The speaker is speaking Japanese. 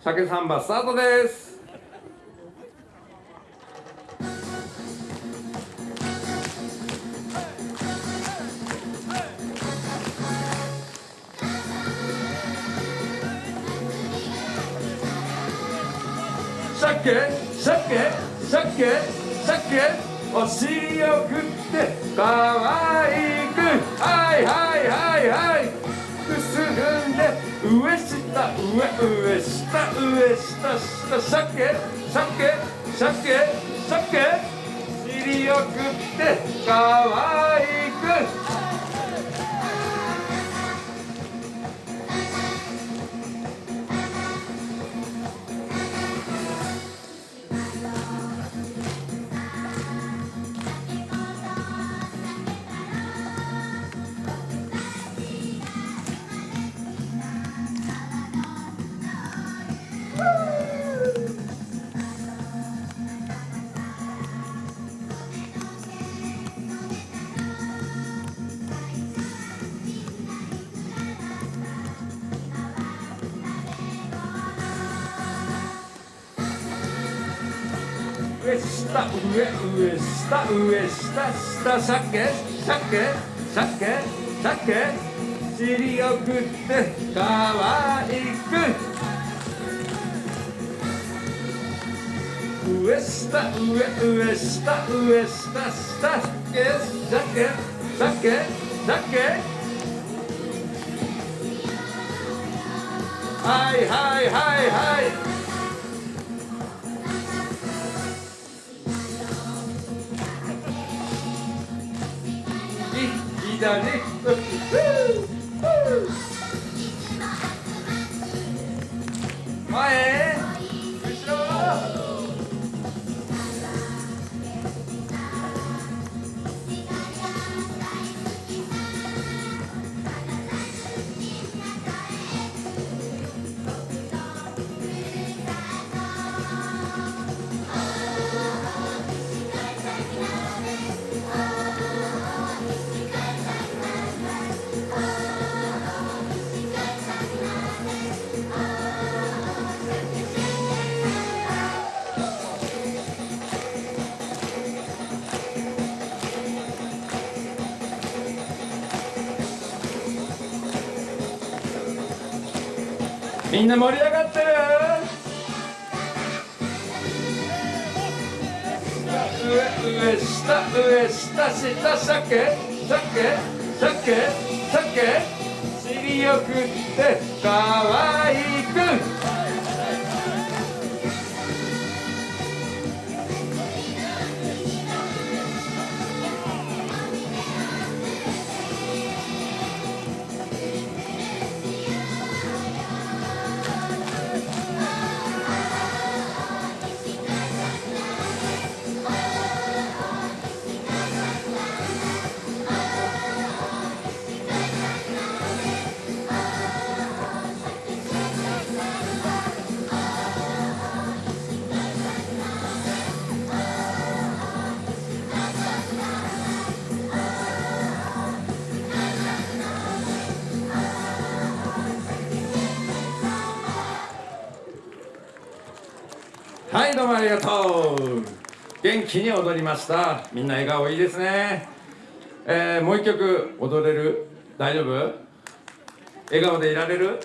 鮭サンバスタートです。鮭鮭鮭鮭お尻を振ってかわいく。はいはいはいはい。くすぐんで上下上上下上下下鮭鮭鮭鮭尻を振ってか上下上上下上下下鮭鮭鮭鮭。尻を振ってかわいく。上下上上下上下下鮭鮭鮭鮭。はいはいはいはい。My. ouais. みんな盛り上がってる？上上下上下下鮭鮭鮭鮭尻をくってかわいくはいどうもありがとう。元気に踊りました。みんな笑顔いいですね。えー、もう一曲踊れる？大丈夫？笑顔でいられる？